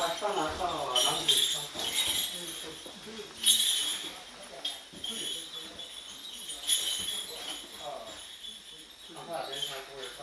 他上哪到哪里上？啊，那边他，